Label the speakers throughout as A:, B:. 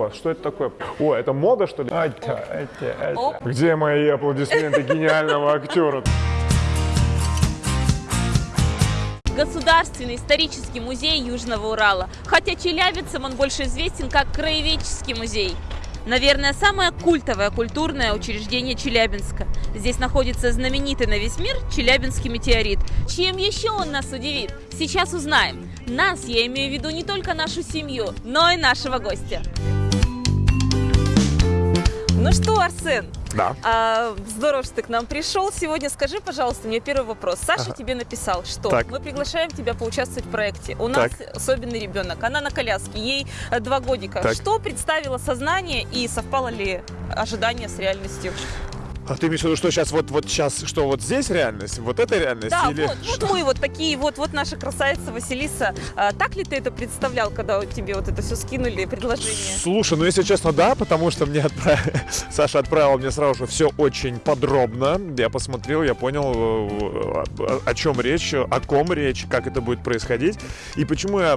A: вас? Что это такое? О, это мода, что ли? Это, это, это. Где мои аплодисменты гениального актера?
B: Государственный исторический музей Южного Урала. Хотя челябинцам он больше известен как Краеведческий музей. Наверное, самое культовое культурное учреждение Челябинска. Здесь находится знаменитый на весь мир Челябинский метеорит. Чем еще он нас удивит? Сейчас узнаем. Нас, я имею в виду не только нашу семью, но и нашего гостя. Ну что, Арсен,
A: Да.
B: а, здорово, что ты к нам пришел. Сегодня скажи, пожалуйста, мне первый вопрос. Саша
A: Ага.
B: тебе написал, что
A: Так.
B: мы приглашаем тебя поучаствовать в проекте. У нас особенный ребенок, она на коляске, ей э, два годика.
A: Так.
B: Что представило сознание и совпало ли ожидание с реальностью?
A: А ты имеешь в виду, что сейчас вот, вот сейчас, что вот здесь реальность, вот это реальность?
B: Да,
A: или
B: вот, вот мы вот такие, вот, вот наша красавица Василиса. А, так ли ты это представлял, когда тебе вот это все скинули, предложение?
A: Слушай, ну если честно, да, потому что мне отправ- Саша отправил мне сразу же все очень подробно. Я посмотрел, я понял, э, о, чем речь, о ком речь, как это будет происходить. И почему я...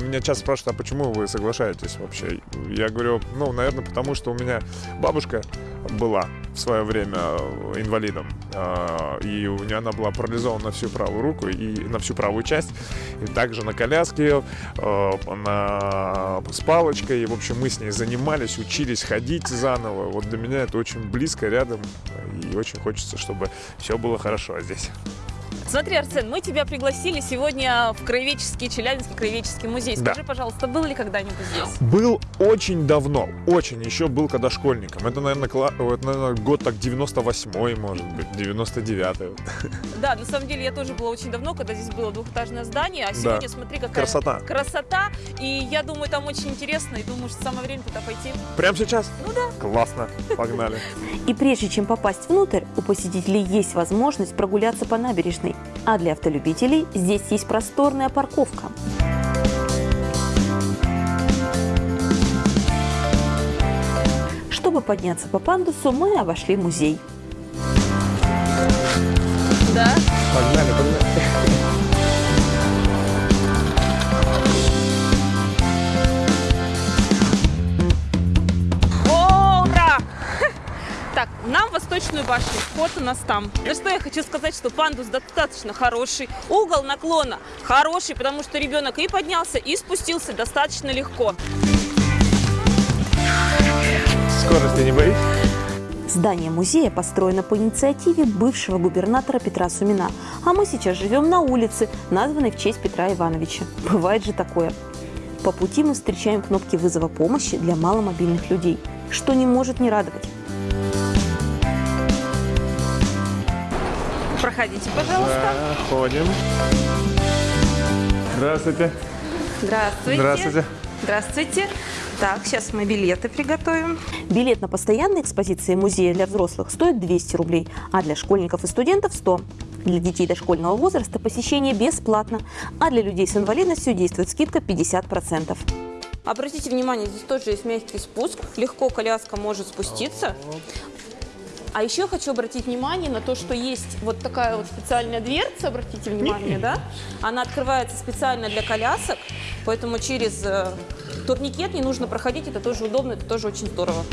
A: Меня часто спрашивают, а почему вы соглашаетесь вообще? Я говорю, ну, наверное, потому что у меня бабушка была в свое время э, инвалидом. А, И у нее она была парализована на всю правую руку и на всю правую часть. И также на коляске, э, на... с палочкой. И, в общем, мы с ней занимались, учились ходить заново. Вот для меня это очень близко, рядом. И очень хочется, чтобы все было хорошо здесь.
B: Смотри, Арсен, мы тебя пригласили сегодня в Краеведческий, Челябинский Краеведческий музей.
A: Да.
B: Скажи, пожалуйста, был ли когда-нибудь здесь?
A: Был очень давно, очень, еще был когда школьником. Это, наверное, кла- вот, наверное, год так 98-й, может быть, 99-й.
B: Да, на самом деле я тоже была очень давно, когда здесь было двухэтажное здание, а сегодня смотри, какая
A: Красота.
B: красота. И я думаю, там очень интересно, и думаю, что самое время туда пойти.
A: Прямо сейчас?
B: Ну да.
A: Классно, погнали.
C: И прежде чем попасть внутрь, у посетителей есть возможность прогуляться по набережной. А для автолюбителей здесь есть просторная парковка. Чтобы подняться по пандусу, мы обошли музей.
B: Да.
A: Погнали, погнали.
B: Так, нам в Восточную башню. Вход у нас там. Ну что я хочу сказать, что пандус достаточно хороший. Угол наклона хороший, потому что ребенок и поднялся, и спустился достаточно легко.
A: Скорости не боишься?
C: Здание музея построено по инициативе бывшего губернатора Петра Сумина. А мы сейчас живем на улице, названной в честь Петра Ивановича. Бывает же такое. По пути мы встречаем кнопки вызова помощи для маломобильных людей, что не может не радовать.
B: Проходите, пожалуйста.
A: Заходим. Здравствуйте.
B: Здравствуйте.
A: Здравствуйте.
B: Здравствуйте. Так, сейчас мы билеты приготовим.
C: Билет на постоянные экспозиции музея для взрослых стоит 200 рублей, а для школьников и студентов 100. Для детей дошкольного возраста посещение бесплатно, а для людей с инвалидностью действует скидка 50%.
B: Обратите внимание, здесь тоже есть мягкий спуск. Легко коляска может спуститься. А еще хочу обратить внимание на то, что есть вот такая вот специальная дверца, обратите внимание, да? Она открывается специально для колясок, поэтому через э, турникет не нужно проходить, это тоже удобно, это тоже очень здорово.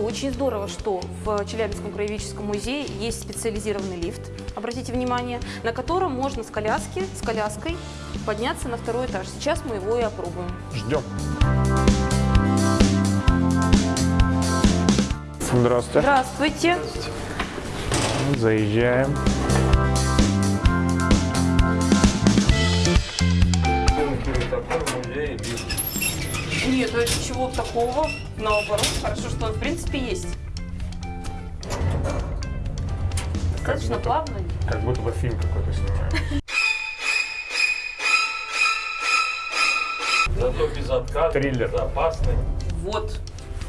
B: Очень здорово, что в Челябинском краеведческом музее есть специализированный лифт, обратите внимание, на котором можно с коляски, с коляской подняться на второй этаж. Сейчас мы его и опробуем.
A: Ждем. Здравствуйте.
B: Здравствуйте.
A: Заезжаем.
B: Нет, это ничего такого. Наоборот, хорошо, что он в принципе есть. Достаточно
A: будто-
B: плавно.
A: Как будто бы фильм какой-то снимаем.
D: Зато безотказный,
A: Триллер.
D: безопасный.
B: Вот.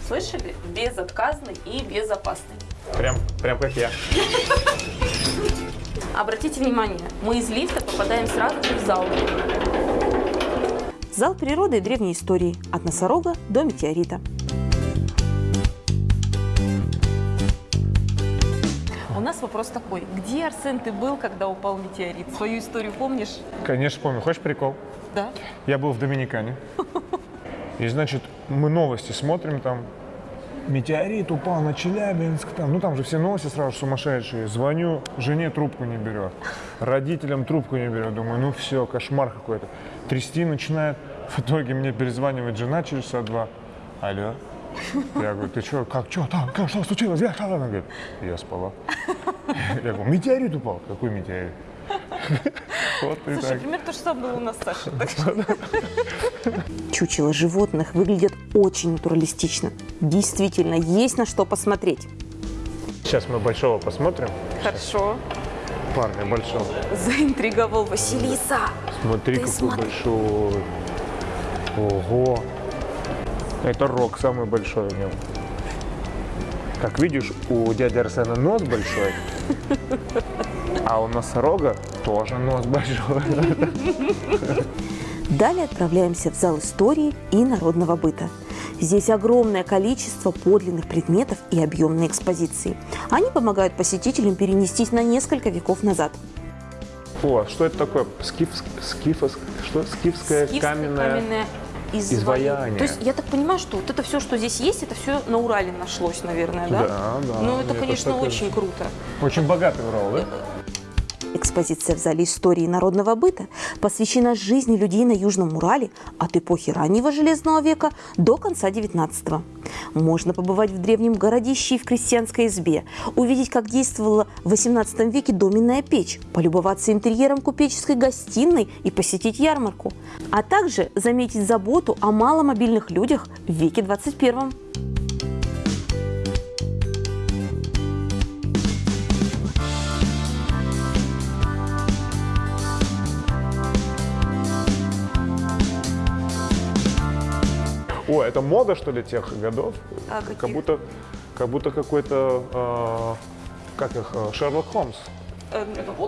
B: Слышали? Безотказный и безопасный.
A: Прям, прям как я.
B: Обратите внимание, мы из лифта попадаем сразу же в зал.
C: Зал природы и древней истории. От носорога до метеорита.
B: У нас вопрос такой. Где, Арсен, ты был, когда упал метеорит? Свою историю помнишь?
A: Конечно, помню. Хочешь прикол?
B: Да?
A: Я был в Доминикане. И, значит, мы новости смотрим там. Метеорит упал на Челябинск. Там, ну, там же все новости сразу сумасшедшие. Звоню, жене трубку не берет. Родителям трубку не берет. Думаю, ну все, кошмар какой-то. Трясти начинает. В итоге мне перезванивает жена через часа два. Алло. Я говорю, ты что, как, что там, как, что случилось? Я, Она говорит, я спала. Я говорю, метеорит упал. Какой метеорит? Вот и
B: Слушай,
A: так.
B: примерно то же самое было у нас, Саша. так что- Чучела животных выглядят очень натуралистично. Действительно, есть на что посмотреть.
A: Сейчас мы большого посмотрим.
B: Хорошо.
A: Парня большого.
B: Заинтриговал Василиса.
A: Смотри,
B: Ты
A: какой
B: смотри.
A: большой. Ого. Это рог самый большой в нем. Как видишь, у дяди Арсена нос большой, а у носорога тоже нос большой.
B: Далее отправляемся в зал истории и народного быта. Здесь огромное количество подлинных предметов и объемные экспозиции. Они помогают посетителям перенестись на несколько веков назад.
A: О, что это такое? Скиф, скифос, что? Скифская, каменная... изваяние.
B: То есть я так понимаю, что вот это все, что здесь есть, это все на Урале нашлось, наверное, да?
A: Да, да.
B: Ну это,
A: Это
B: конечно,
A: такое-
B: очень круто.
A: Очень богатый Урал, да?
B: Экспозиция в зале истории народного быта посвящена жизни людей на Южном Урале от эпохи раннего Железного века до конца XIX. Можно побывать в древнем городище и в крестьянской избе, увидеть, как действовала в XVIII веке доменная печь, полюбоваться интерьером купеческой гостиной и посетить ярмарку, а также заметить заботу о маломобильных людях в веке XXI.
A: О, это мода, что ли, тех годов?
B: А, каких?
A: как будто, как будто какой-то, э, как их, э, Шерлок Холмс.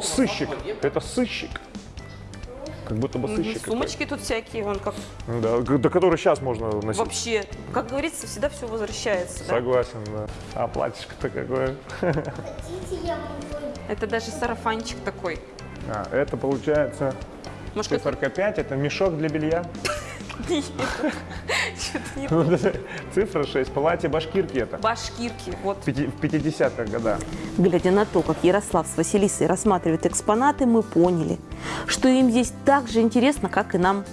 A: Сыщик. Это сыщик. Как будто бы сыщик.
B: Сумочки тут всякие, вон как
A: какой-то. Да, до которой сейчас можно носить.
B: вообще, как говорится, всегда все возвращается. да?
A: Согласен, да. А платьишко-то какое?
B: Это даже сарафанчик такой.
A: А, это получается
B: Может, это
A: циферка 5, это мешок для белья.
B: что-то не
A: Ну, Цифра 6, платье башкирки это.
B: Башкирки, вот.
A: В 50-х годах.
B: Глядя на то, как Ярослав с Василисой рассматривают экспонаты, мы поняли, что им здесь так же интересно, как и нам.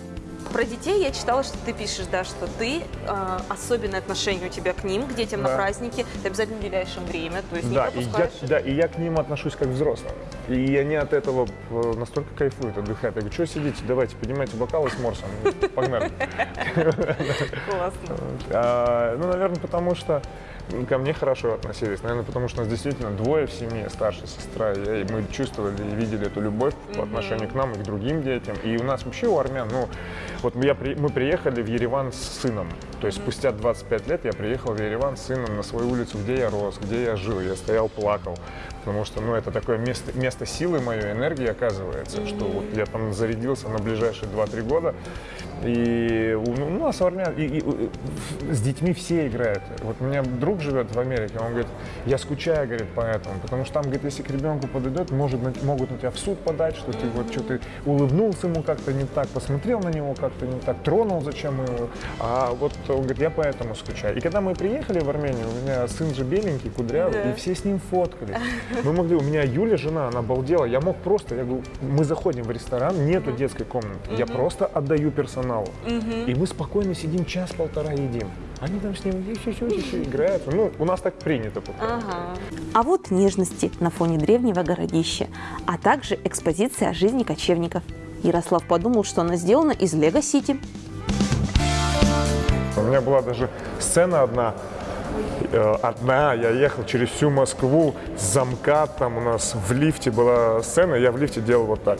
B: Про детей я читала, что ты пишешь, да, что ты э, особенное отношение у тебя к ним, к детям на
A: Да.
B: празднике, ты обязательно уделяешь им время, то есть
A: Да
B: не
A: и, я,
B: пропускаешь.
A: да, и я к ним отношусь как к взрослым. И они от этого э, настолько кайфуют, отдыхают. Я говорю, что сидите, давайте, поднимайте бокалы с морсом, погнали.
B: Классно.
A: А, ну, наверное, потому что ко мне хорошо относились. Наверное, потому что нас действительно двое в семье, старшая сестра и я, и мы чувствовали и видели эту любовь по отношению к нам и к другим детям. И у нас вообще у армян, ну, вот я, мы приехали в Ереван с сыном. То есть спустя 25 лет я приехал в Ереван с сыном на свою улицу, где я рос, где я жил. Я стоял, плакал. Потому что, ну, это такое место, место силы моей энергии, оказывается, что вот я там зарядился на ближайшие 2-3 года. И у ну, у нас армян, и, и, э, с детьми все играют. Вот у меня друг живет в Америке, он говорит, я скучаю, говорит, по этому, потому что там, говорит, если к ребенку подойдет, может, могут на тебя в суд подать, что ты вот что ты улыбнулся ему как-то не так, посмотрел на него как-то не так, тронул зачем его. А вот он говорит, я поэтому скучаю. И когда мы приехали в Армению, у меня сын же беленький, кудрявый,
B: Да.
A: и все с ним фоткались. Мы могли, у меня Юля, жена, она обалдела, я мог просто, я говорю, мы заходим в ресторан, нету детской комнаты, я просто отдаю персоналу. И мы спокойно сидим час-полтора едим. Они там с ним еще играют. Ну, у нас так принято.
B: Ага. А вот нежности на фоне древнего городища, а также экспозиция о жизни кочевников. Ярослав подумал, что она сделана из Лего-Сити.
A: У меня была даже сцена одна, э, одна, я ехал через всю Москву, с замка, там у нас в лифте была сцена, я в лифте делал вот так.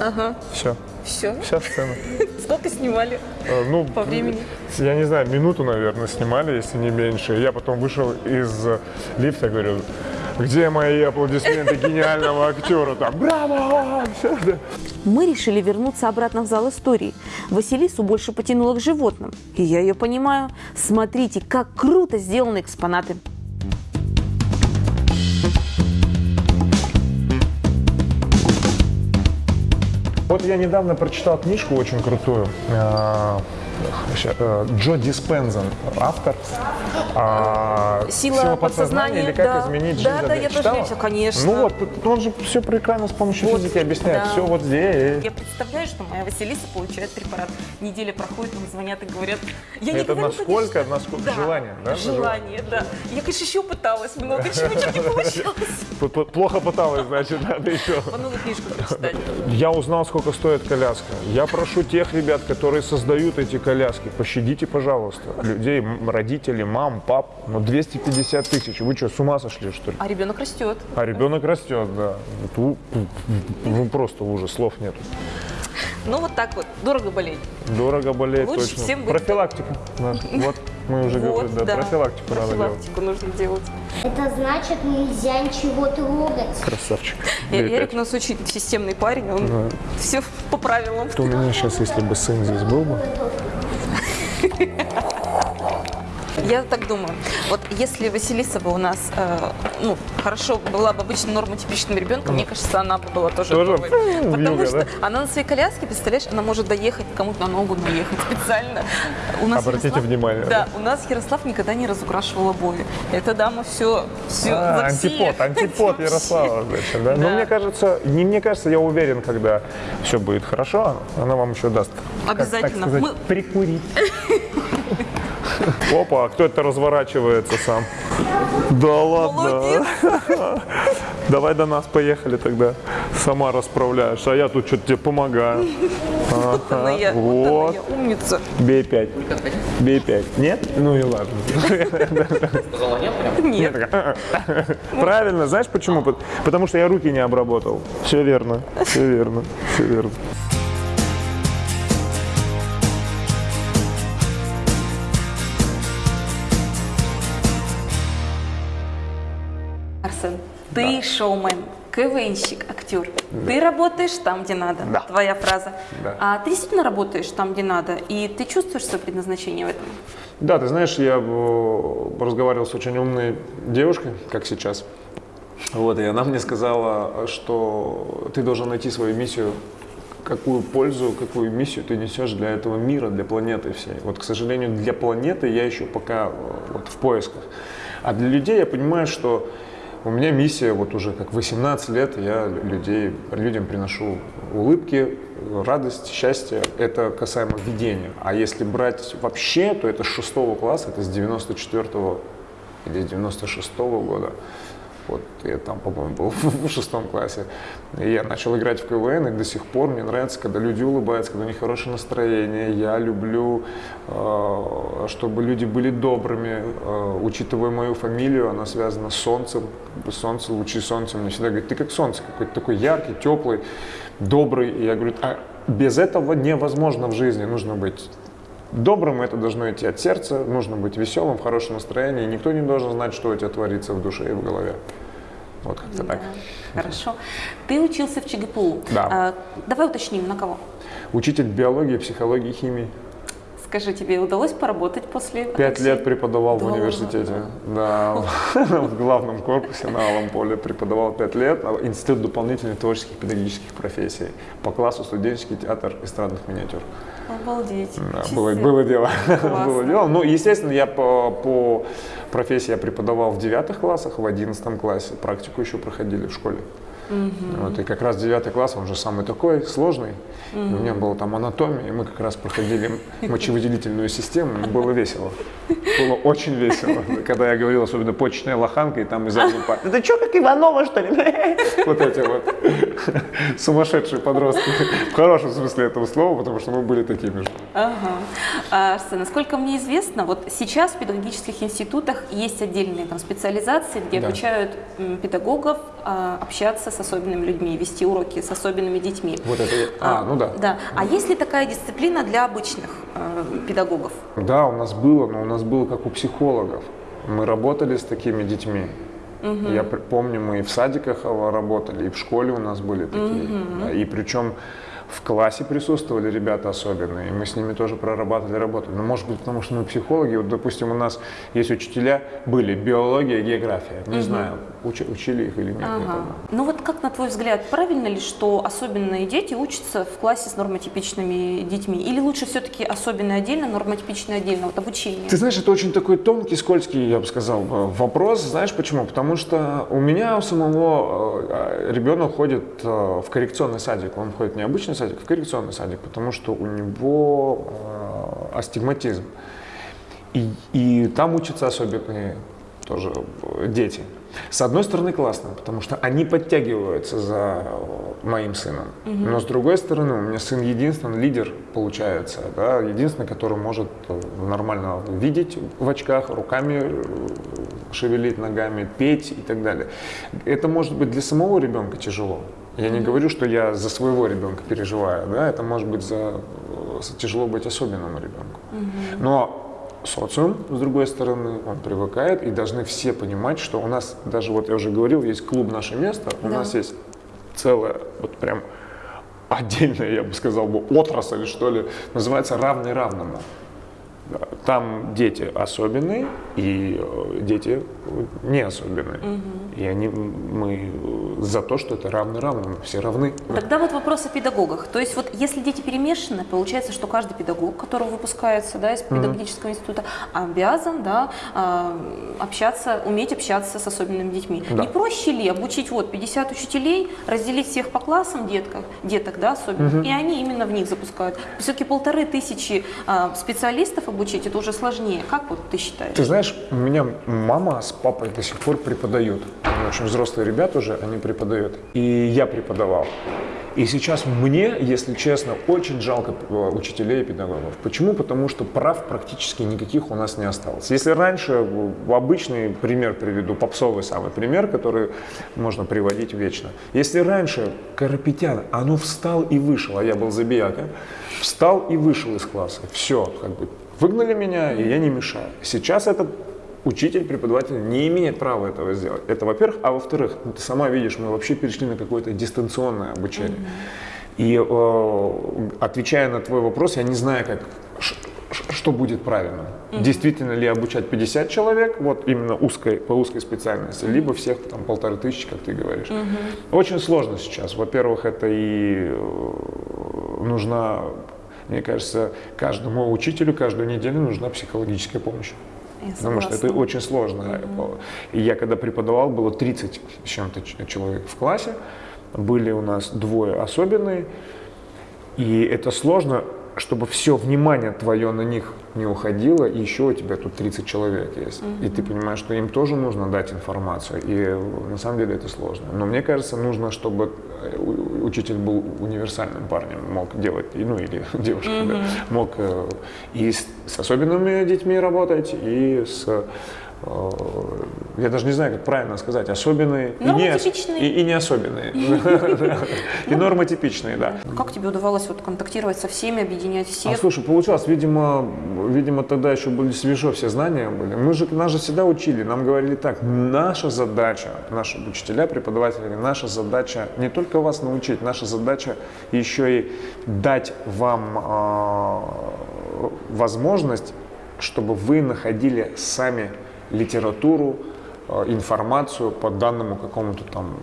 B: Ага.
A: Все,
B: Все.
A: вся сцена.
B: Сколько снимали?
A: Э, Ну,
B: По времени?
A: Я не знаю, минуту, наверное, снимали, если не меньше. Я потом вышел из лифта, говорю, где мои аплодисменты гениального актера? Там, браво!
B: Мы решили вернуться обратно в зал истории. Василису больше потянуло к животным. И я ее понимаю. Смотрите, как круто сделаны экспонаты.
A: Вот я недавно прочитал книжку очень крутую. Э, Джо Диспензен, автор. а,
B: Сила подсознания,
A: или как
B: да.
A: изменить
B: Да,
A: жизнь.
B: да, я тоже
A: Читала?
B: видела, конечно.
A: Ну вот, он же все прекрасно с помощью
B: Вот,
A: физики объясняет.
B: да.
A: Все вот здесь.
B: Я представляю, что моя Василиса получает препарат. Неделя проходит, мне звонят и говорят... Я не
A: Это
B: говорю,
A: насколько,
B: конечно.
A: насколько
B: Да,
A: желание, да?
B: Желание, да. Я, конечно, еще пыталась много, чего не получалось.
A: П- п- Плохо пыталась, значит, надо еще.
B: Новую книжку прочитать.
A: Я узнал, сколько стоит коляска. Я прошу тех ребят, которые создают эти коляски, пощадите, пожалуйста, людей, родителей, мам, пап. Ну, 250 тысяч. Вы что, с ума сошли, что ли?
B: А ребенок растет.
A: А ребенок растет, да. Вот Ну, просто ужас, слов нет.
B: Ну, вот так вот. Дорого болеть.
A: Дорого болеть,
B: Лучше
A: точно.
B: всем быть-
A: Профилактика. да. Вот, мы уже говорили, да, профилактику надо делать.
B: Профилактику нужно делать.
E: Это значит, нельзя ничего трогать.
A: Красавчик.
B: Я-
A: Бей
B: Ярик
A: пять.
B: у нас очень системный парень, он все по правилам.
A: То у меня сейчас, если бы сын здесь был бы, yeah.
B: Я так думаю. Вот если Василиса бы у нас, э, ну, хорошо была бы обычно нормотипичным ребенком, мне кажется, она бы была тоже,
A: Тоже,
B: Потому
A: вьюга,
B: что
A: да?
B: она на своей коляске, представляешь, она может доехать кому-то на ногу наехать специально. У нас
A: Обратите
B: Ярослав-
A: внимание,
B: Да, у нас Ярослав никогда не разукрашивал обои. Эта дама все, все
A: А, антипод, антипод Ярослава, значит, да? Но
B: Да.
A: мне кажется, не мне кажется, я уверен, когда все будет хорошо, она вам еще даст. как, так
B: Обязательно.
A: сказать,
B: Мы-
A: прикурить. Опа, а кто это разворачивается сам? Да ладно. Давай до нас поехали тогда. Сама расправляешь, а я тут что-то тебе помогаю.
B: Вот умница.
A: Бей пять. Бей пять. Нет? Ну и ладно.
B: Нет.
A: Правильно, знаешь почему? Пот- Потому что я руки не обработал. Все верно, все верно, все верно.
B: Ты шоумен, КВНщик, актер. Ты работаешь там, где надо.
A: Да.
B: Твоя фраза.
A: Да.
B: А ты действительно работаешь там, где надо, и ты чувствуешь свое предназначение в этом?
A: Да, ты знаешь, я э, разговаривал с очень умной девушкой, как сейчас. Вот, и она мне сказала, что ты должен найти свою миссию, какую пользу, какую миссию ты несешь для этого мира, для планеты всей. Вот, к сожалению, для планеты я еще пока э, вот, в поисках. А для людей я понимаю, что у меня миссия, вот уже как 18 лет, я людей, людям приношу улыбки, радость, счастье. Это касаемо ведения. А если брать вообще, то это с 6 класса, это с 94 или с 96 года. Вот я там, по-моему, был в шестом классе. И я начал играть в КВН, и до сих пор мне нравится, когда люди улыбаются, когда у них хорошее настроение. Я люблю, э, чтобы люди были добрыми. Э, учитывая мою фамилию, она связана с солнцем. Солнце, лучи солнца. Мне всегда говорят, ты как солнце, какой-то такой яркий, теплый, добрый. И я говорю, а без этого невозможно в жизни. Нужно быть Добрым это должно идти от сердца, нужно быть веселым, в хорошем настроении. Никто не должен знать, что у тебя творится в душе и в голове. Вот как-то так.
B: Хорошо. Ты учился в ЧГПУ.
A: Да.
B: А, давай уточним, на кого?
A: Учитель биологии, психологии, химии.
B: Скажи, тебе удалось поработать после
A: Пять лет преподавал в
B: Да
A: университете. Да, в главном корпусе на Алом поле преподавал пять лет. а Институт дополнительных творческих педагогических профессий. По классу студенческий театр эстрадных миниатюр.
B: Обалдеть.
A: Да, было, было дело. Было дело. Ну, естественно, я по, по профессии я преподавал в девятых классах, в одиннадцатом классе. Практику еще проходили в школе. Вот, и как раз девятый класс, он же самый такой сложный. И у меня была там анатомия, и мы как раз проходили мочевыделительную систему, и было весело. Было очень весело. Когда я говорил, особенно почечная лоханка, и там из задней парты, это что, как Иванова, что ли? Вот эти вот сумасшедшие подростки. В хорошем смысле этого слова, потому что мы были такими же.
B: Ага. А, Арсен, насколько мне известно, вот сейчас в педагогических институтах есть отдельные там специализации, где
A: Да.
B: обучают педагогов а, общаться с особенными людьми, вести уроки с особенными детьми.
A: Вот это я- а, ну да.
B: Да. А есть ли такая дисциплина для обычных э, педагогов?
A: Да, у нас было, но у нас было как у психологов. Мы работали с такими детьми. Я пр- помню, мы и в садиках работали, и в школе у нас были такие. Да, И причем в классе присутствовали ребята особенные, и мы с ними тоже прорабатывали работу. Но может быть, потому что мы психологи, вот, допустим, у нас есть учителя, были биология, география, не знаю, уч- учили их или нет. не
B: Ага. Ну вот как, на твой взгляд, правильно ли, что особенные дети учатся в классе с нормотипичными детьми? Или лучше все-таки особенные отдельно, нормотипичные отдельно, вот обучение?
A: Ты знаешь, это очень такой тонкий, скользкий, я бы сказал, э, вопрос. Знаешь почему? Потому что у меня у самого э, ребенок ходит э, в коррекционный садик. Он ходит не обычный садик, а в коррекционный садик, потому что у него астигматизм. И, и там учатся особенные тоже дети. С одной стороны классно, потому что они подтягиваются за э, моим сыном. Но с другой стороны, у меня сын единственный лидер получается, да, единственный, который может э, нормально видеть в очках, руками э, шевелить ногами, петь и так далее. Это может быть для самого ребенка тяжело. Я не говорю, что я за своего ребенка переживаю, да, это может быть за тяжело быть особенному ребенку. Но социум, с другой стороны, он привыкает, и должны все понимать, что у нас, даже вот я уже говорил, есть клуб «Наше место», у
B: Да.
A: нас есть целая, вот прям отдельная, я бы сказал, бы, отрасль, что ли, называется «Равный равному». Там дети особенные и э, дети не особенные. И они, мы за то, что это равный равному, все равны.
B: Тогда вот вопрос о педагогах. То есть вот если дети перемешаны, получается, что каждый педагог, который выпускается да, из педагогического института, обязан да, а, общаться, уметь общаться с особенными детьми.
A: Да.
B: Не проще ли обучить вот 50 учителей, разделить всех по классам детках, деток, да, особенно, и они именно в них запускают. Все-таки полторы тысячи а, специалистов обучить, это уже сложнее. Как вот ты считаешь?
A: Ты знаешь, у меня мама с папой до сих пор преподают. Они очень взрослые ребята уже, они преподают. И я преподавал. И сейчас мне, если честно, очень жалко э, учителей и педагогов. Почему? Потому что прав практически никаких у нас не осталось. Если раньше, в обычный пример приведу, попсовый самый пример, который можно приводить вечно. Если раньше Карапетян, а ну встал и вышел, а я был забияка, встал и вышел из класса. Все, как бы выгнали меня, и я не мешаю. Сейчас этот учитель, преподаватель не имеет права этого сделать. Это во-первых. А во-вторых, ну, ты сама видишь, мы вообще перешли на какое-то дистанционное обучение. И э, отвечая на твой вопрос, я не знаю, как, что будет правильно. Действительно ли обучать 50 человек, вот именно узкой, по узкой специальности, либо всех там полторы тысячи, как ты говоришь. Очень сложно сейчас. Во-первых, это и э, нужна, мне кажется, каждому учителю каждую неделю нужна психологическая помощь. Потому что это очень сложно. И я когда преподавал, было 30 с чем-то человек в классе. Были у нас двое особенные. И это сложно, чтобы все внимание твое на них не уходило, и еще у тебя тут 30 человек есть. И ты понимаешь, что им тоже нужно дать информацию. И э, на самом деле это сложно. Но мне кажется, нужно, чтобы учитель был универсальным парнем, мог делать, ну или девушка, да, мог э, и с, с особенными детьми работать, и с я даже не знаю, как правильно сказать, особенные и не, и, и не особенные. И нормотипичные, да.
B: Как тебе удавалось вот контактировать со всеми, объединять
A: А
B: всех?
A: слушай, получалось, видимо, видимо, тогда еще были свежо все знания были. Мы же, нас же всегда учили, нам говорили так, наша задача, наши учителя, преподаватели, наша задача не только вас научить, наша задача еще и дать вам а, возможность, чтобы вы находили сами литературу, а, информацию по данному какому-то там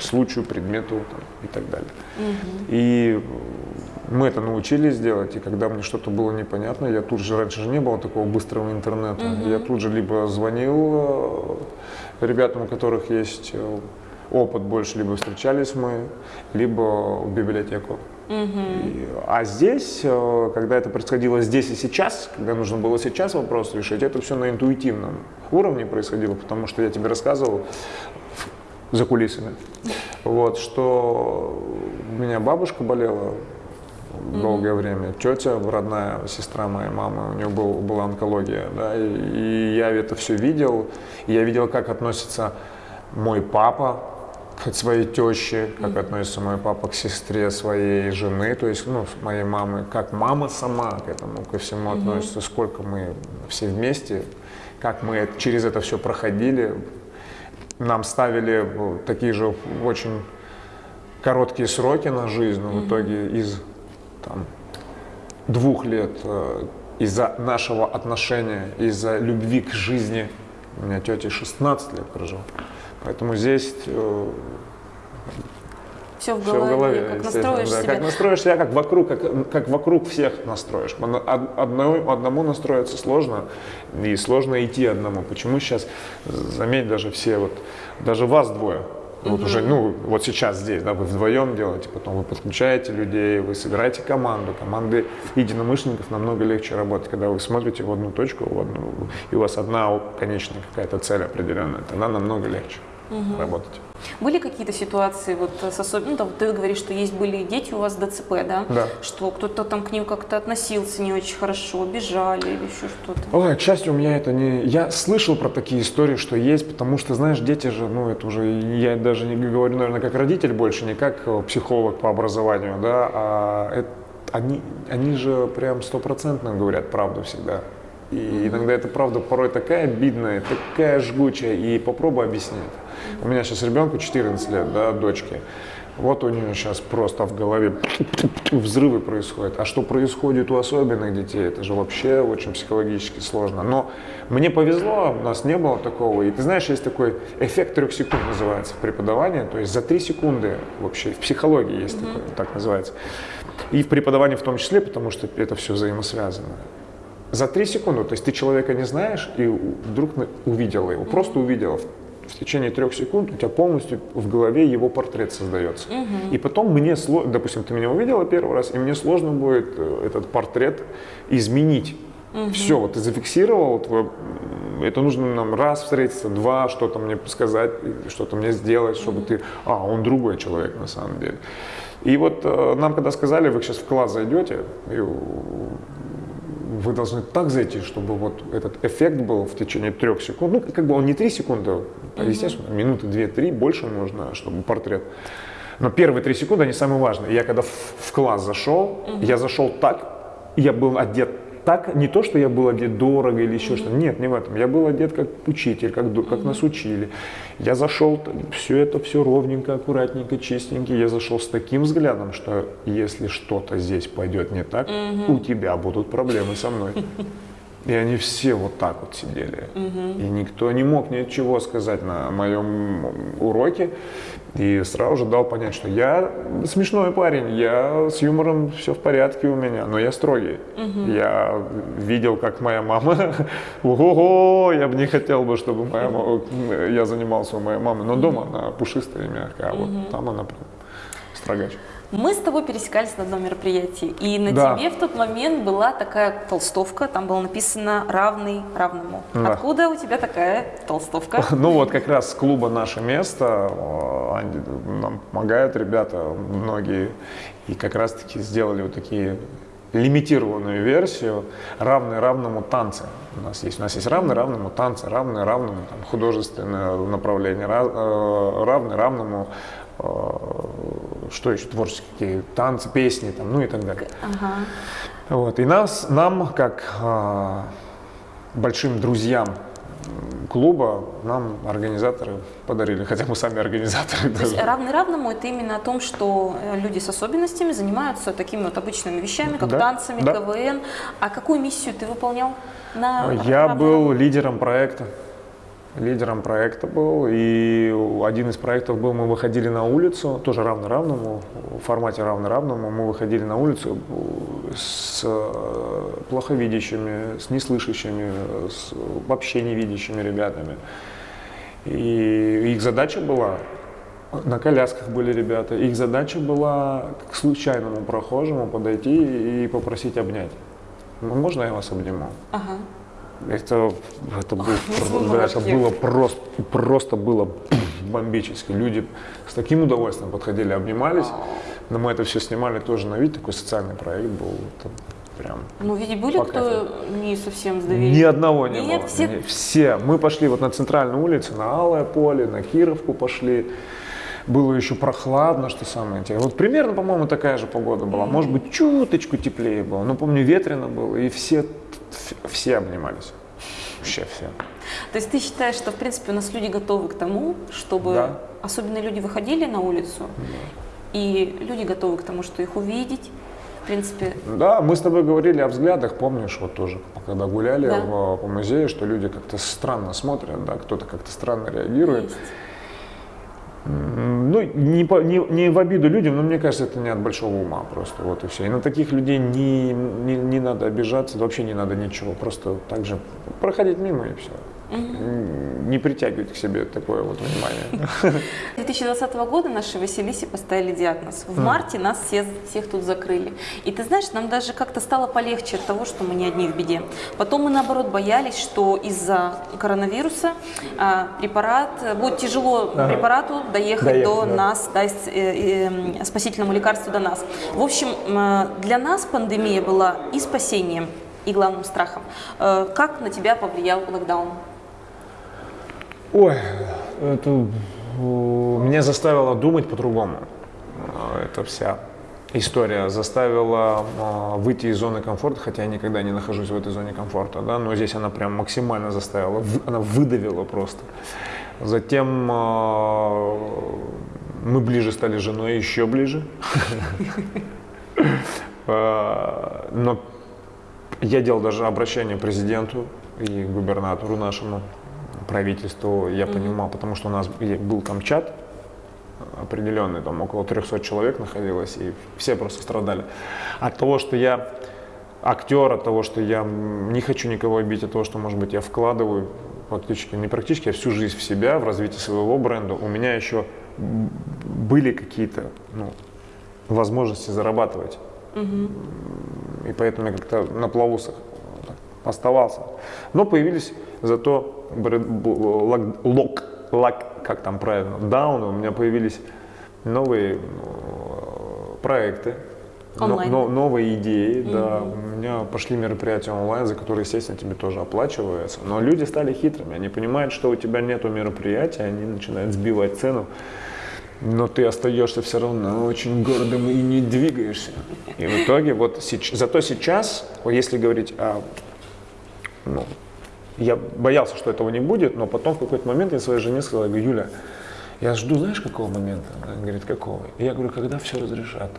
A: случаю, предмету там, и так далее. И мы это научились делать, и когда мне что-то было непонятно, я тут же, раньше же не было такого быстрого интернета, я тут же либо звонил э, ребятам, у которых есть э, опыт больше, либо встречались мы, либо в библиотеку. И- а здесь, э, когда это происходило здесь и сейчас, когда нужно было сейчас вопрос решить, это все на интуитивном уровне происходило, потому что я тебе рассказывал за кулисами, вот, что у меня бабушка болела долгое время, тетя, родная сестра моей мамы, у нее был, была онкология, да, и, и я это все видел, и я видел, как относится мой папа к своей теще, как относится мой папа к сестре своей жены, то есть, ну, моей мамы, как мама сама к этому, ко всему относится, сколько мы все вместе, как мы через это все проходили, нам ставили э, такие же очень короткие сроки на жизнь, но в итоге из там, двух лет э, из-за нашего отношения, из-за любви к жизни, у меня тетя 16 лет прожила. Поэтому здесь э,
B: Все в
A: все
B: голове,
A: в голове.
B: как настроишь
A: да.
B: себя.
A: Как настроишь себя, как вокруг, как, как вокруг всех настроишь. Одно- одному, одному настроиться сложно, и сложно идти одному. Почему сейчас, заметь, даже все, вот, даже вас двое, вот уже, ну, вот сейчас здесь, да, вы вдвоем делаете, потом вы подключаете людей, вы собираете команду. Команды единомышленников намного легче работать, когда вы смотрите в одну точку, в одну, и у вас одна конечная какая-то цель определенная, тогда намного легче работать.
B: Были какие-то ситуации вот с особенно, ну, там, ты говоришь, что есть были дети у вас ДЦП, да?
A: Да.
B: Что кто-то там к ним как-то относился не очень хорошо, бежали или еще что-то.
A: Ой, к счастью, у меня это не... Я слышал про такие истории, что есть, потому что, знаешь, дети же, ну, это уже, я даже не говорю, наверное, как родитель больше, не как э, психолог по образованию, да, а это- они, они же прям стопроцентно говорят правду всегда. И иногда эта правда порой такая обидная, такая жгучая, и попробуй объяснить. У меня сейчас ребенку 14 лет, да, дочке. Вот у нее сейчас просто в голове взрывы происходят. А что происходит у особенных детей, это же вообще очень психологически сложно. Но мне повезло, у нас не было такого. И ты знаешь, есть такой эффект трех секунд называется в преподавании. То есть за три секунды вообще в психологии есть такой, так называется. И в преподавании в том числе, потому что это все взаимосвязано. За три секунды, то есть ты человека не знаешь и вдруг увидела его, просто увидела. В течение трех секунд у тебя полностью в голове его портрет создается. И потом мне допустим, ты меня увидела первый раз, и мне сложно будет э, этот портрет изменить. Все, вот ты зафиксировал, твой, это нужно нам раз встретиться, два, что-то мне сказать, что-то мне сделать, чтобы ты, а, он другой человек на самом деле. И вот э, нам когда сказали, вы сейчас в класс зайдете, и вы должны так зайти, чтобы вот этот эффект был в течение трех секунд. Ну, как бы он не три секунды, а, естественно, минуты две-три, больше нужно, чтобы портрет. Но первые три секунды, они самые важные. Я когда в, в класс зашел, я зашел так, я был одет так, не то, что я был одет дорого или еще что-то, нет, не в этом. Я был одет как учитель, как, как нас учили. Я зашел, все это все ровненько, аккуратненько, чистенько. Я зашел с таким взглядом, что если что-то здесь пойдет не так, у тебя будут проблемы со мной. И они все вот так вот сидели. И никто не мог ничего сказать на моем уроке. И сразу же дал понять, что я смешной парень, я с юмором все в порядке у меня, но я строгий. Я видел, как моя мама, ого, я бы не хотел бы, чтобы моя мама, я занимался у моей мамы, но дома она пушистая и мягкая, а вот там она прям строгач.
B: Мы с тобой пересекались на одном мероприятии, и на
A: Да.
B: тебе в тот момент была такая толстовка, там было написано «равный равному».
A: Да.
B: Откуда у тебя такая толстовка?
A: Ну вот как раз с клуба «Наше место» э, нам помогают ребята многие. И как раз таки сделали вот такие лимитированную версию равный равному танцы. У нас есть, у нас есть равный равному танцы, равный равному там, художественное направление, ра- э, равный равному что еще творческие танцы, песни там, ну и так далее.
B: Ага.
A: Вот. И нас, нам, как а, большим друзьям клуба, нам организаторы подарили, хотя мы сами организаторы.
B: То есть равный равному это именно о том, что э, люди с особенностями занимаются такими вот обычными вещами, как
A: Да,
B: танцами,
A: да.
B: КВН. А какую миссию ты выполнял на
A: Я
B: равный
A: был лидером проекта. Лидером проекта был, и один из проектов был, мы выходили на улицу, тоже равно-равному, в формате равно-равному, мы выходили на улицу с э, плоховидящими, с неслышащими, с вообще невидящими ребятами. И их задача была, на колясках были ребята, их задача была к случайному прохожему подойти и попросить обнять. «Ну, Можно я вас обниму?
B: Ага.
A: Это, это, был, это было просто, просто было бомбически. Люди с таким удовольствием подходили, обнимались. Но мы это все снимали тоже на вид, такой социальный проект был. Это прям
B: Ну, видите, были кто не совсем с доверием?
A: ни одного не
B: Нет,
A: было.
B: все-
A: Не, все. Мы пошли вот на центральную улицу, на Алое поле, на Кировку пошли. Было еще прохладно, что самое интересное. Вот примерно, по-моему, такая же погода была. Может быть, чуточку теплее было. Но помню, ветрено было, и все, все обнимались. Вообще все.
B: То есть ты считаешь, что, в принципе, у нас люди готовы к тому, чтобы
A: Да.
B: особенно люди выходили на улицу и люди готовы к тому, что их увидеть. В принципе,
A: Да, мы с тобой говорили о взглядах, помнишь, вот тоже, когда гуляли
B: Да.
A: в- по музею, что люди как-то странно смотрят, да, кто-то как-то странно реагирует.
B: есть.
A: Ну, не, по- не, не в обиду людям, но мне кажется, это не от большого ума просто, вот и все. И на таких людей не, не, не надо обижаться, вообще не надо ничего, просто так же проходить мимо и все. Не притягивать к себе такое вот внимание.
B: 2020 года нашей Василисе поставили диагноз. В марте нас все, всех тут закрыли. И ты знаешь, нам даже как-то стало полегче от того, что мы не одни в беде. Потом мы, наоборот, боялись, что из-за коронавируса а, препарат, будет тяжело препарату доехать,
A: Доехать,
B: до
A: да.
B: нас, да, э, э, спасительному лекарству до нас. В общем, м, для нас пандемия была и спасением, и главным страхом. Э, Как на тебя повлиял локдаун?
A: Ой, это меня заставило думать по-другому. Э, Эта вся история заставила э, выйти из зоны комфорта, хотя я никогда не нахожусь в этой зоне комфорта, да, но здесь она прям максимально заставила, она выдавила просто. Затем э, мы ближе стали с женой, еще ближе. Э, Но я делал даже обращение президенту и губернатору нашему, правительству, я понимал, потому что у нас был там чат определенный, там около 300 человек находилось, и все просто страдали. От того, что я актер, от того, что я не хочу никого обидеть, от того, что, может быть, я вкладываю практически, не практически, а всю жизнь в себя, в развитие своего бренда, у меня еще были какие-то ну, возможности зарабатывать. И поэтому я как-то на плаву оставался. Но появились зато лок, лак, как там правильно, дауны, у меня появились новые э, проекты, но- но- новые идеи, да. У меня пошли мероприятия онлайн, за которые, естественно, тебе тоже оплачивается. Но люди стали хитрыми, они понимают, что у тебя нету мероприятия, они начинают сбивать цену. Но ты остаешься все равно очень гордым и не двигаешься. И в итоге вот зато сейчас, если говорить о, ну, я боялся, что этого не будет, но потом в какой-то момент я своей жене сказал, я говорю, Юля, я жду, знаешь, какого момента? Она говорит, какого? И я говорю, когда все разрешат.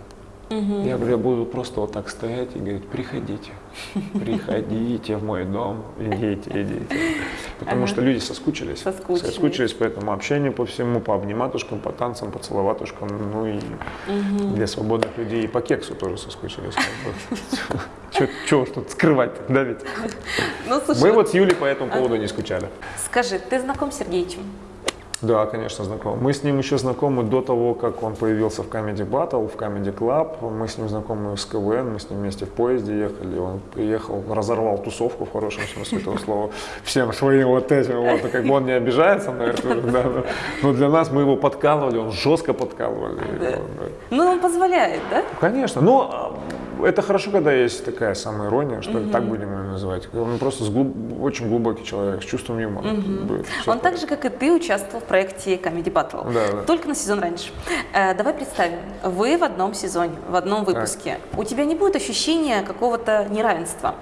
A: Я говорю, я буду просто вот так стоять и говорить, приходите, приходите в мой дом, идите, идите. Потому что люди соскучились.
B: Соскучились.
A: Соскучились по этому общению, по всему, по обниматушкам, по танцам, по целоватушкам, ну и для свободных людей и по кексу тоже соскучились. Чего уж тут скрывать, да ведь?
B: Ну,
A: Мы вот с Юлей по этому поводу не скучали.
B: скажи, ты знаком с Сергеичем?
A: Да, конечно, знаком. Мы с ним еще знакомы до того, как он появился в Comedy Battle, в Comedy Club. Мы с ним знакомы с КВН, мы с ним вместе в поезде ехали. Он приехал, разорвал тусовку в хорошем смысле этого слова. Всем своим вот этим вот. Как бы он не обижается на это, да, но- для нас мы его подкалывали, он жестко подкалывали. да.
B: Ну, он позволяет, да?
A: Конечно. Но а, это хорошо, когда есть такая самоирония, что ли, так будем ее называть. Он просто с глуб- очень глубокий человек, с чувством юмора. Как бы всё
B: Он так же, как и ты, участвовал в проекте Comedy Battle.
A: Да, да.
B: Только на сезон раньше. Э, давай представим, вы в одном сезоне, в одном выпуске. У тебя не будет ощущения какого-то неравенства.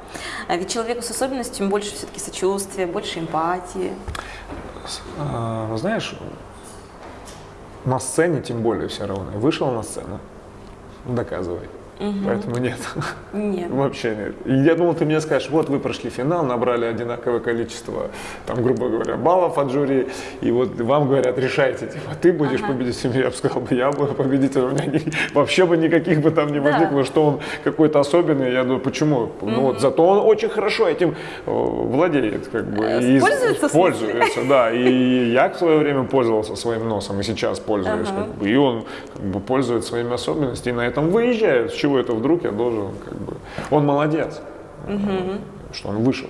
B: А Ведь человеку с особенностями больше все-таки сочувствия, больше эмпатии.
A: А, знаешь, на сцене тем более все равно. Вышел на сцену, доказывай. Поэтому нет.
B: Нет.
A: Вообще нет. И я думал, ты мне скажешь, вот вы прошли финал, набрали одинаковое количество, там, грубо говоря, баллов от жюри, и вот вам говорят, решайте, типа, ты будешь победителем, я бы сказал, бы, я буду победителем, у меня ни- вообще бы никаких бы там не
B: Да.
A: возникло, что он какой-то особенный, я думаю, почему? Ну вот, зато он очень хорошо этим э, владеет, как бы. и
B: Пользуется?
A: Пользуется, да, и я в свое время пользовался своим носом, и сейчас пользуюсь,
B: Ага.
A: как бы, и он как бы пользуется своими особенностями, и на этом выезжает. С чего это вдруг я должен, как бы, он молодец, что он вышел.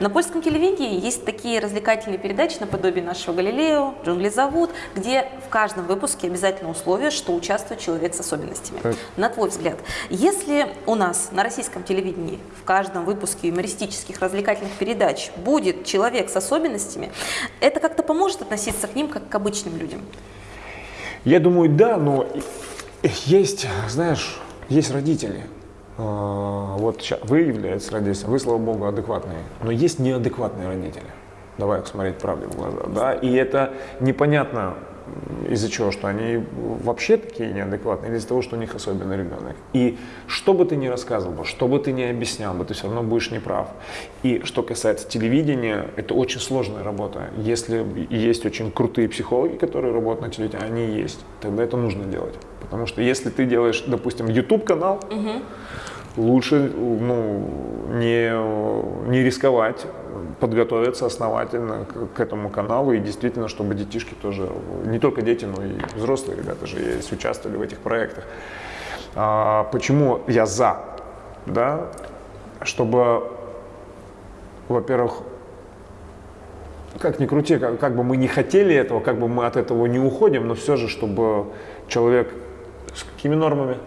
B: На польском телевидении есть такие развлекательные передачи наподобие нашего «Галилео», «Джунгли зовут», где в каждом выпуске обязательно условие, что участвует человек с особенностями.
A: Так.
B: На твой взгляд, если у нас на российском телевидении в каждом выпуске юмористических развлекательных передач будет человек с особенностями, это как-то поможет относиться к ним как к обычным людям?
A: Я думаю, да, но есть, знаешь, есть родители. А, Вот ща- вы являетесь родителем, вы, слава богу, адекватные. Но есть неадекватные родители. Давай смотреть правде в глаза. Да? И это непонятно, из-за чего? Что они вообще такие неадекватные, или из-за того, что у них особенный ребенок. И что бы ты ни рассказывал, что бы ты ни объяснял, бы ты все равно будешь неправ. И что касается телевидения, это очень сложная работа. Если есть очень крутые психологи, которые работают на телевидении, они есть, тогда это нужно делать. Потому что если ты делаешь, допустим, YouTube-канал, лучше ну, не, не рисковать, подготовиться основательно к, этому каналу и действительно, чтобы детишки тоже, не только дети, но и взрослые ребята же есть, участвовали в этих проектах. А, почему я за? Да? Чтобы, во-первых, как ни крути, как, как бы мы не хотели этого, как бы мы от этого не уходим, но все же, чтобы человек с какими нормами?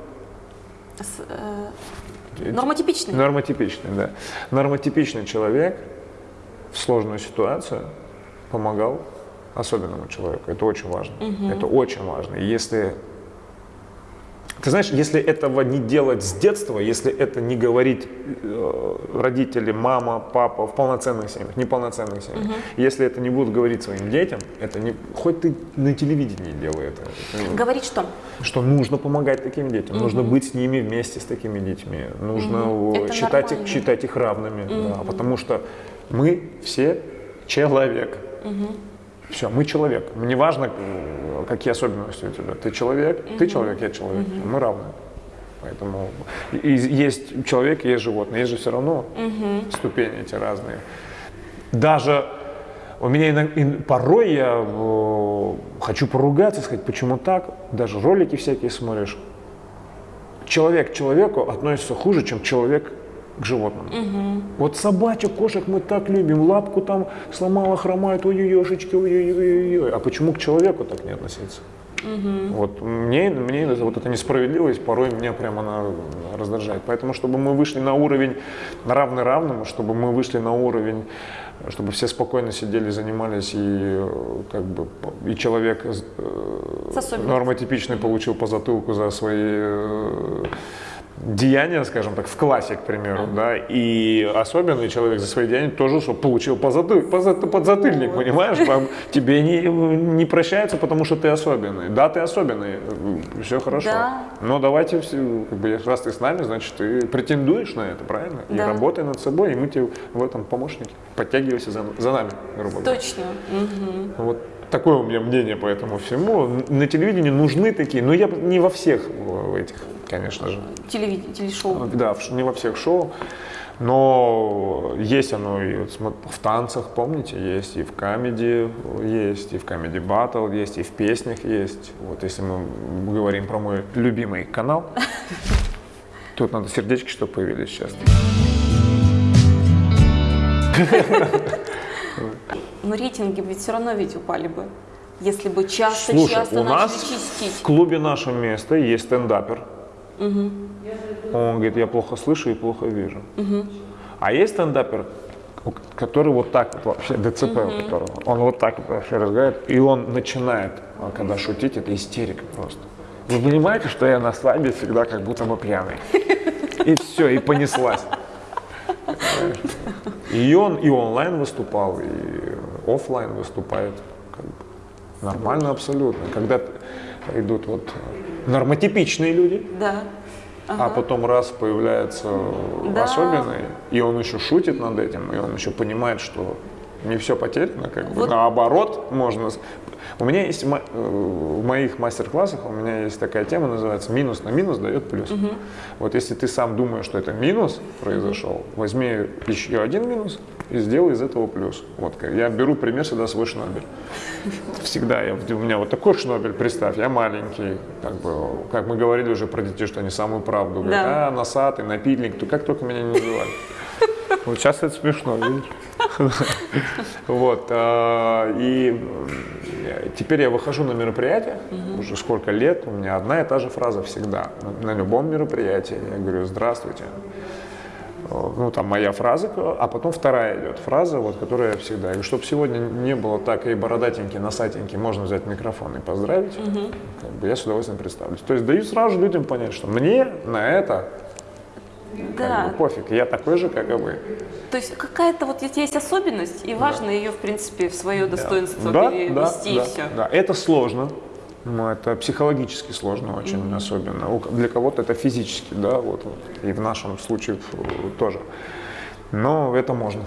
B: С, э, нормотипичный.
A: Нормотипичный, да. Нормотипичный человек в сложную ситуацию помогал особенному человеку. Это очень важно. Угу. Это очень важно. И если ты знаешь, если этого не делать с детства, если это не говорить э, родители, мама, папа в полноценных семьях, неполноценных семьях, угу. если это не будут говорить своим детям, это не, хоть ты на телевидении делай это.
B: это говорить что?
A: Что нужно помогать таким детям, угу. нужно быть с ними вместе с такими детьми, нужно угу. считать, их, считать их равными, угу. да, потому что мы все человек. Угу. Все, мы человек. Не важно, какие особенности у тебя. Ты человек, угу. ты человек, я человек. Угу. Мы равны. Поэтому и есть человек, есть животное, есть же все равно угу. ступени эти разные. Даже у меня иногда, порой я э, хочу поругаться, сказать, почему так. Даже ролики всякие смотришь. Человек к человеку относится хуже, чем человек к животным. Угу. Вот собачек, кошек мы так любим, лапку там сломала, хромает, ой-ой-ешечки, ой-ой-ой. А почему к человеку так не относиться? Угу. Вот мне, мне вот эта несправедливость порой меня прямо она раздражает. Поэтому, чтобы мы вышли на уровень равный равному, чтобы мы вышли на уровень, чтобы все спокойно сидели, занимались и как бы и человек э, нормотипичный получил по затылку за свои э, деяния, скажем так, в классе, к примеру, да, и особенный человек за свои деяния тоже что получил позатыльник, подзатыльник, понимаешь, тебе не, не прощается, потому что ты особенный. Да, ты особенный, все хорошо. Да. Но давайте, все, как бы, раз ты с нами, значит, ты претендуешь на это, правильно? Да. И работай над собой, и мы тебе в этом помощники. Подтягивайся за, за нами, грубо
B: говоря. Точно. Угу.
A: Вот такое у меня мнение по этому всему. На телевидении нужны такие, но я не во всех этих конечно же.
B: Телевидение, телешоу.
A: Да, не во всех шоу. Но есть оно и в танцах, помните, есть и в комедии есть, и в комедий батл есть, и в песнях есть. Вот если мы говорим про мой любимый канал, тут надо сердечки, чтобы появились сейчас.
B: Но рейтинги ведь все равно ведь упали бы, если бы часто-часто
A: Слушай, у нас чистить. в клубе «Наше место» есть стендапер, Угу. Он говорит, я плохо слышу и плохо вижу. Угу. А есть стендапер, который вот так вот вообще, ДЦП угу. у которого, он вот так вот вообще разговаривает, и он начинает, а когда шутить, это истерика просто. Вы понимаете, что я на свадьбе всегда как будто бы пьяный. И все, и понеслась. И он и онлайн выступал, и офлайн выступает. Как бы, нормально абсолютно. Когда идут вот нормотипичные люди.
B: Да.
A: А ага. А потом раз появляется да. особенный, и он еще шутит над этим, и он еще понимает, что не все потеряно, как вот. бы наоборот можно у меня есть э, в моих мастер-классах у меня есть такая тема, называется «минус на минус дает плюс». Угу. Вот если ты сам думаешь, что это минус произошел, возьми еще один минус и сделай из этого плюс. Вот я беру пример всегда свой шнобель. Всегда я, у меня вот такой шнобель, представь, я маленький, как бы, как мы говорили уже про детей, что они самую правду говорят, да. а носатый, напильник, то как только меня не называли. Вот сейчас это смешно, видишь? Вот. А, и теперь я выхожу на мероприятие, уже сколько лет, у меня одна и та же фраза всегда. На любом мероприятии я говорю «Здравствуйте». Ну, там моя фраза, а потом вторая идет фраза, вот, которая я всегда. Говорю, чтобы сегодня не было так и бородатенький, носатенький, можно взять микрофон и поздравить, как бы я с удовольствием представлюсь. То есть даю сразу людям понять, что мне на это
B: Да.
A: Как бы пофиг, я такой же, как и вы.
B: То есть какая-то вот есть особенность, и важно ее, в принципе, в свое достоинство
A: да,
B: перевести
A: да,
B: и все.
A: Да, это сложно. Ну, это психологически сложно очень особенно. У- Для кого-то это физически, да, вот. И в нашем случае тоже. Но это можно.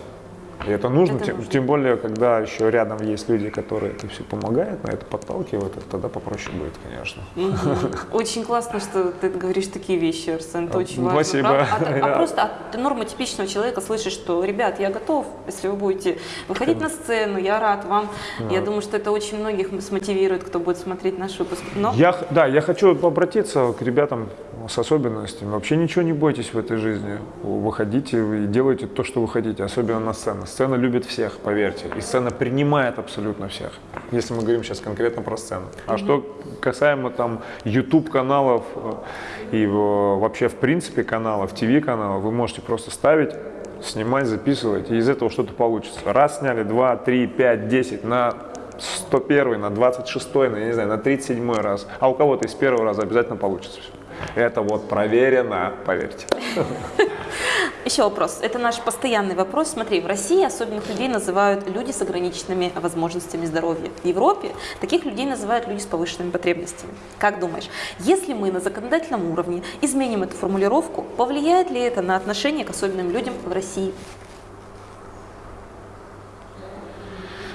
A: И это нужно,
B: Это
A: тем,
B: нужно.
A: тем более, когда еще рядом есть люди, которые это все помогают, на это подталкивают, это тогда попроще будет, конечно.
B: Мгм. Очень классно, что ты говоришь такие вещи, Арсен. Это очень важно.
A: Спасибо.
B: А, а просто от нормотипичного человека слышишь, что, ребят, я готов, если вы будете выходить на сцену, я рад вам. Я думаю, что это очень многих смотивирует, кто будет смотреть наш выпуск. Но
A: Я, да, я хочу обратиться к ребятам с особенностями. Вообще ничего не бойтесь в этой жизни. Выходите и делайте то, что вы хотите, особенно на сцене. Сцена любит всех, поверьте. И сцена принимает абсолютно всех. Если мы говорим сейчас конкретно про сцену. А что касаемо там YouTube каналов э, и э, вообще в принципе каналов, ТВ каналов, вы можете просто ставить снимать, записывать, и из этого что-то получится. Раз сняли, два, три, пять, десять, на 101, на 26, на, я не знаю, на 37 раз. А у кого-то из первого раза обязательно получится все. Это вот проверено, поверьте.
B: еще вопрос. Это наш постоянный вопрос. Смотри, в России особенных людей называют люди с ограниченными возможностями здоровья. В Европе таких людей называют люди с повышенными потребностями. Как думаешь, если мы на законодательном уровне изменим эту формулировку, повлияет ли это на отношение к особенным людям в России?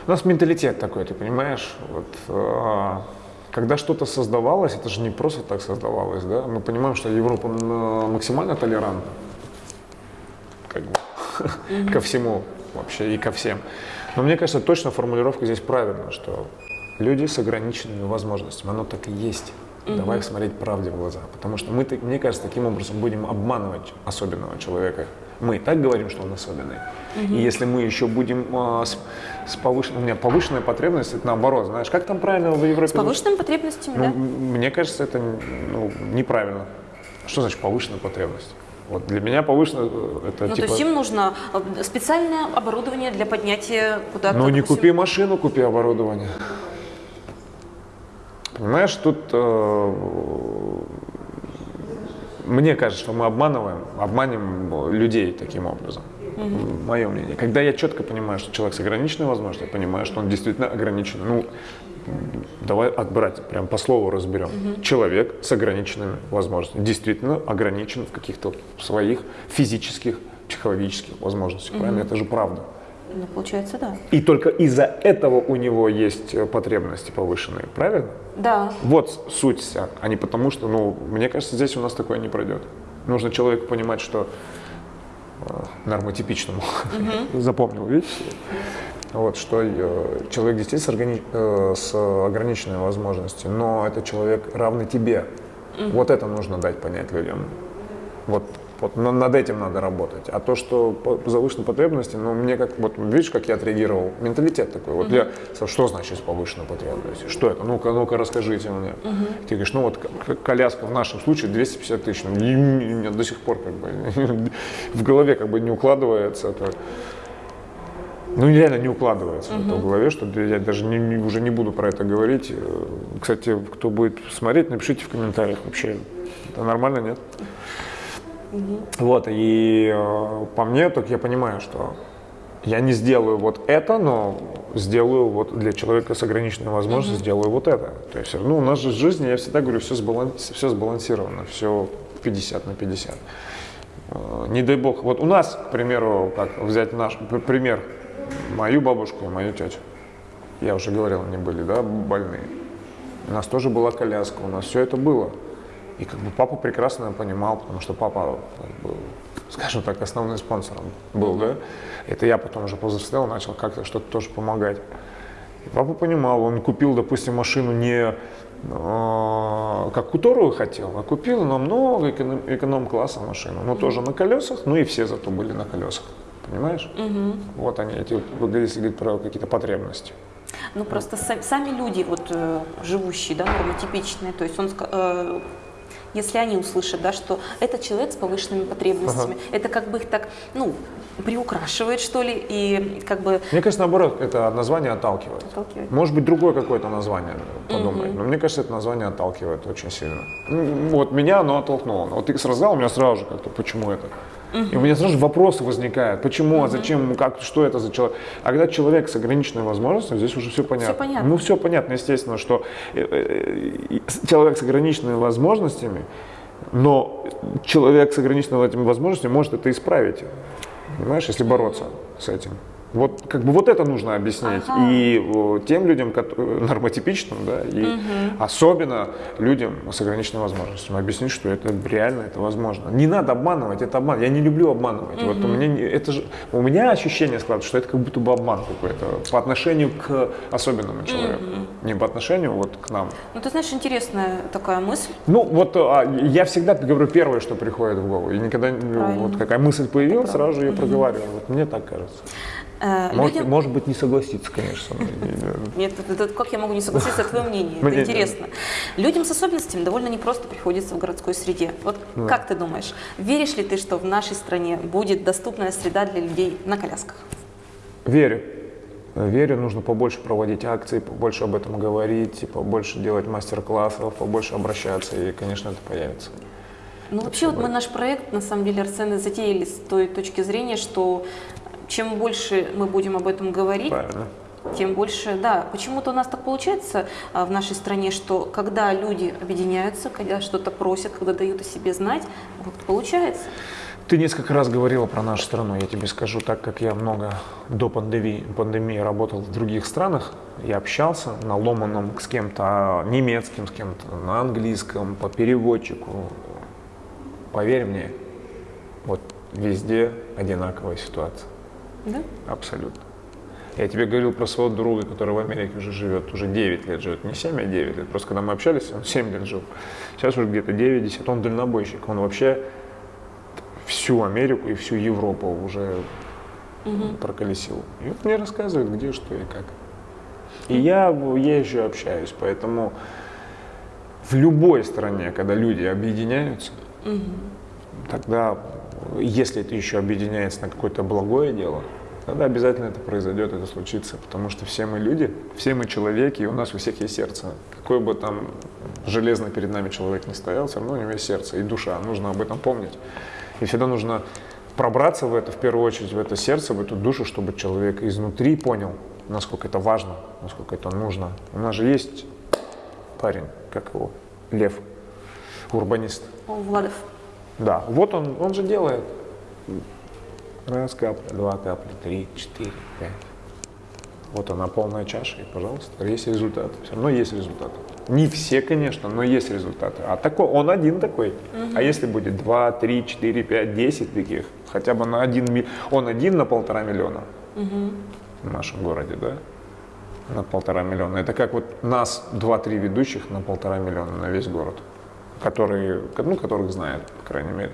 A: У нас менталитет такой, ты понимаешь? Вот, а, когда что-то создавалось, это же не просто так создавалось, да? Мы понимаем, что Европа м, максимально толерантна как бы, ко всему вообще и ко всем. Но мне кажется, точно формулировка здесь правильная, что люди с ограниченными возможностями, оно так и есть. Давай смотреть правде в глаза, потому что мы, мне кажется, таким образом будем обманывать особенного человека. Мы и так говорим, что он особенный. И если мы еще будем а, с, с повышенной, у меня повышенная потребность, это наоборот, знаешь, как там правильно в Европе?
B: С повышенными потребностями,
A: Ну,
B: да?
A: Мне кажется, это ну, неправильно. Что значит повышенная потребность? Вот для меня повышенная э, это
B: Ну,
A: типа.
B: то есть им нужно э, специальное оборудование для поднятия куда-то.
A: Ну не
B: допустим.
A: купи машину, купи оборудование. Понимаешь, тут э, мне кажется, что мы обманываем, обманем людей таким образом. Мое мнение. Когда я четко понимаю, что человек с ограниченной возможностью, я понимаю, что он действительно ограничен. Ну, давай отбрать, прям по слову разберем. Человек с ограниченными возможностями действительно ограничен в каких-то своих физических, психологических возможностях. Правильно? Это же правда.
B: Ну, получается, да.
A: И только из-за этого у него есть э, потребности повышенные, правильно?
B: Да.
A: Вот суть вся, а не потому что, ну, мне кажется, здесь у нас такое не пройдет. Нужно человеку понимать, что э, нормотипичному, запомнил, видишь? Вот, что э, человек действительно с, органи- с ограниченной возможностью, но это человек равный тебе. Вот это нужно дать понять людям. Вот, вот на- над этим надо работать. А то, что по завышенной потребности, ну, мне как, вот видишь, как я отреагировал, менталитет такой. Вот я, сказал, что значит с повышенной потребностью? Что это? Ну-ка, ну-ка, расскажите мне. Ты говоришь, ну вот коляска в нашем случае 250 тысяч. Ну, у меня до сих пор как бы в голове как бы не укладывается это. Ну, реально не укладывается это в голове, что я даже не- не- уже не буду про это говорить. Э, Кстати, кто будет смотреть, напишите в комментариях вообще, это нормально, нет? Вот, и э, по мне, так я понимаю, что я не сделаю вот это, но сделаю вот для человека с ограниченной возможностью, сделаю вот это. То есть, ну, у нас же в жизни, я всегда говорю, все, сбаланс, все сбалансировано, все 50 на 50. Э, Не дай бог, вот у нас, к примеру, как взять наш пример, мою бабушку и мою тетю. Я уже говорил, они были, да, больные. У нас тоже была коляска, у нас все это было. И как бы папа прекрасно понимал, потому что папа был, скажем так, основным спонсором был, да. Это я потом уже повзрослел, начал как-то что-то тоже помогать. И папа понимал, он купил, допустим, машину не э, как которую хотел, а купил намного эконом- эконом-класса машину. Ну, тоже на колесах, ну и все зато были на колесах. Понимаешь? Вот они, эти, если говорить про какие-то потребности.
B: Ну просто са- сами люди, вот э, живущие, да, нормотипичные, то есть он э, если они услышат, да, что это человек с повышенными потребностями, это как бы их так, ну, приукрашивает, что ли, и как бы
A: Мне кажется, наоборот, это название отталкивает.
B: Отталкивает.
A: Может быть, другое какое-то название подумать. Но мне кажется, это название отталкивает очень сильно. Вот меня оно оттолкнуло. Вот ты рассказал, у меня сразу же как-то, почему это? И у меня сразу же вопросы возникают. Почему, а зачем, как, что это за человек? А когда человек с ограниченной возможностью, здесь уже все понятно.
B: понятно.
A: Ну, все понятно, естественно, что э, э, человек с ограниченными возможностями, но человек с ограниченными этими возможностями может это исправить. Понимаешь, если бороться с этим. Вот как бы вот это нужно объяснить и э, тем людям, кото- нормотипичным, да, и особенно людям с ограниченными возможностями объяснить, что это реально, это возможно. Не надо обманывать, это обман. Я не люблю обманывать. Вот у меня это же у меня ощущение складывается, что это как будто бы обман какой-то по отношению к особенному человеку, не по отношению вот к нам.
B: Ну, ты знаешь, интересная такая мысль.
A: Ну, вот а, я всегда говорю первое, что приходит в голову. И никогда,
B: Правильно.
A: вот какая мысль появилась, сразу же ее проговариваю. Вот мне так кажется.
B: Э,
A: Может,
B: людям-
A: может быть, не согласиться, конечно.
B: Нет, как я могу не согласиться, это твое мнение, это интересно. Людям с особенностями довольно непросто приходится в городской среде. Вот как ты думаешь, веришь ли ты, что в нашей стране будет доступная среда для людей на колясках?
A: Верю. Верю, нужно побольше проводить акции, побольше об этом говорить, побольше делать мастер-классов, побольше обращаться, и, конечно, это появится.
B: Ну, вообще, вот мы наш проект, на самом деле, Арсены затеяли с той точки зрения, что чем больше мы будем об этом говорить,
A: Правильно.
B: тем больше, да, почему-то у нас так получается а, в нашей стране, что когда люди объединяются, когда что-то просят, когда дают о себе знать, вот получается.
A: Ты несколько раз говорила про нашу страну, я тебе скажу, так как я много до пандемии, пандемии работал в других странах, я общался на ломаном с кем-то а, немецким, с кем-то на английском, по переводчику. Поверь мне, вот везде одинаковая ситуация.
B: Да?
A: Абсолютно. Я тебе говорил про своего друга, который в Америке уже живет, уже 9 лет живет, не 7, а 9 лет. Просто когда мы общались, он 7 лет жил. Сейчас уже где-то 9-10, он дальнобойщик. Он вообще всю Америку и всю Европу уже проколесил. И вот мне рассказывает, где, что и как. И я езжу, общаюсь, поэтому в любой стране, когда люди объединяются, тогда, если это еще объединяется на какое-то благое дело, тогда обязательно это произойдет, это случится, потому что все мы люди, все мы человеки, и у нас у всех есть сердце. Какой бы там железно перед нами человек не стоял, все равно у него есть сердце и душа, нужно об этом помнить. И всегда нужно пробраться в это, в первую очередь, в это сердце, в эту душу, чтобы человек изнутри понял, насколько это важно, насколько это нужно. У нас же есть парень, как его, Лев, урбанист.
B: Владов.
A: Да, вот он, он же делает. Раз капля, два капли, три, четыре, пять. Вот она полная чаша, и, пожалуйста, есть результат. Все равно есть результаты. Не все, конечно, но есть результаты. А такой, он один такой. А если будет два, три, четыре, пять, десять таких, хотя бы на один, он один на полтора миллиона в нашем городе, да? На полтора миллиона. Это как вот нас два-три ведущих на полтора миллиона на весь город, которые, ну, которых знают, по крайней мере.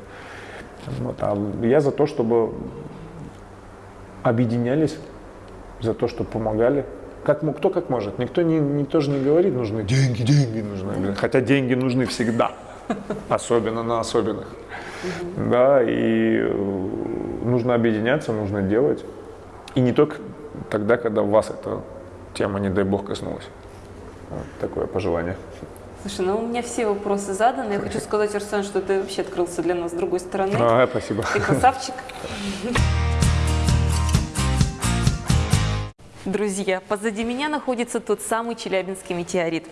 A: Вот, а я за то, чтобы объединялись, за то, чтобы помогали. Как, кто как может. Никто не, не, тоже не говорит, нужны деньги, деньги нужны. Хотя деньги нужны всегда. Особенно на особенных. Да, и э, нужно объединяться, нужно делать. И не только тогда, когда вас эта тема, не дай бог, коснулась. Вот такое пожелание.
B: Слушай, ну у меня все вопросы заданы. Я хочу сказать, Арсен, что ты вообще открылся для нас с другой стороны.
A: А, спасибо.
B: Ты красавчик. Друзья, позади меня находится тот самый челябинский метеорит.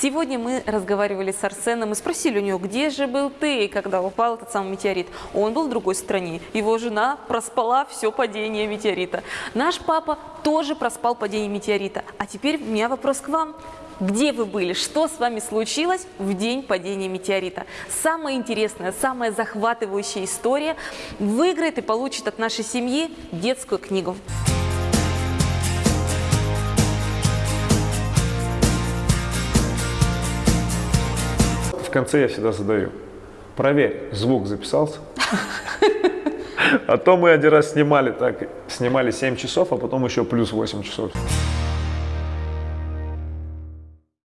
B: Сегодня мы разговаривали с Арсеном и спросили у него, где же был ты, когда упал этот самый метеорит. Он был в другой стране. Его жена проспала все падение метеорита. Наш папа тоже проспал падение метеорита. А теперь у меня вопрос к вам. Где вы были? Что с вами случилось в день падения метеорита? Самая интересная, самая захватывающая история выиграет и получит от нашей семьи детскую книгу.
A: В конце я всегда задаю. Проверь, звук записался. А то мы один раз снимали так, снимали 7 часов, а потом еще плюс 8 часов.